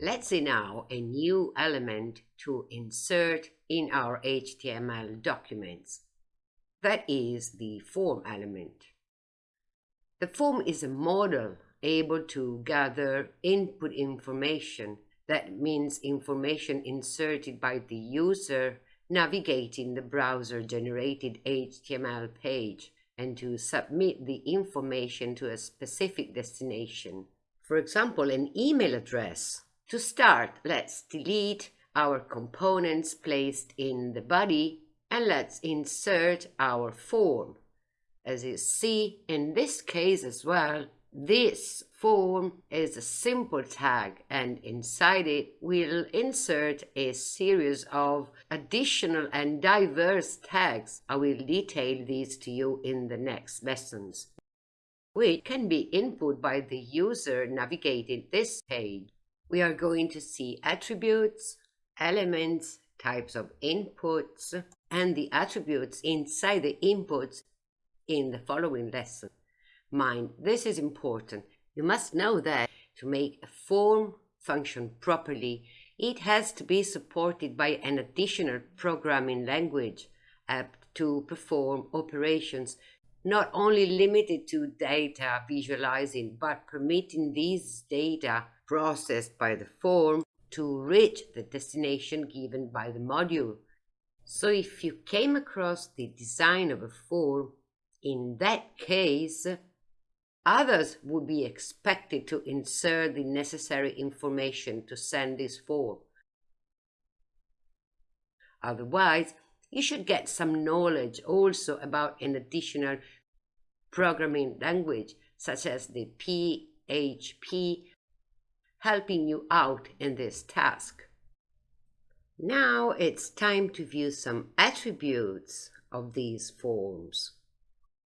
Let's see now a new element to insert in our HTML documents. That is the form element. The form is a model able to gather input information. That means information inserted by the user navigating the browser-generated HTML page and to submit the information to a specific destination. For example, an email address. To start, let's delete our components placed in the body and let's insert our form. As you see in this case as well, this form is a simple tag and inside it we'll insert a series of additional and diverse tags. I will detail these to you in the next lessons, which can be input by the user navigating this page. We are going to see attributes, elements, types of inputs, and the attributes inside the inputs in the following lesson. Mind, this is important. You must know that to make a form function properly, it has to be supported by an additional programming language apt to perform operations not only limited to data visualizing, but permitting these data processed by the form to reach the destination given by the module. So if you came across the design of a form, in that case, others would be expected to insert the necessary information to send this form. Otherwise, you should get some knowledge also about an additional programming language such as the PHP helping you out in this task. Now it's time to view some attributes of these forms.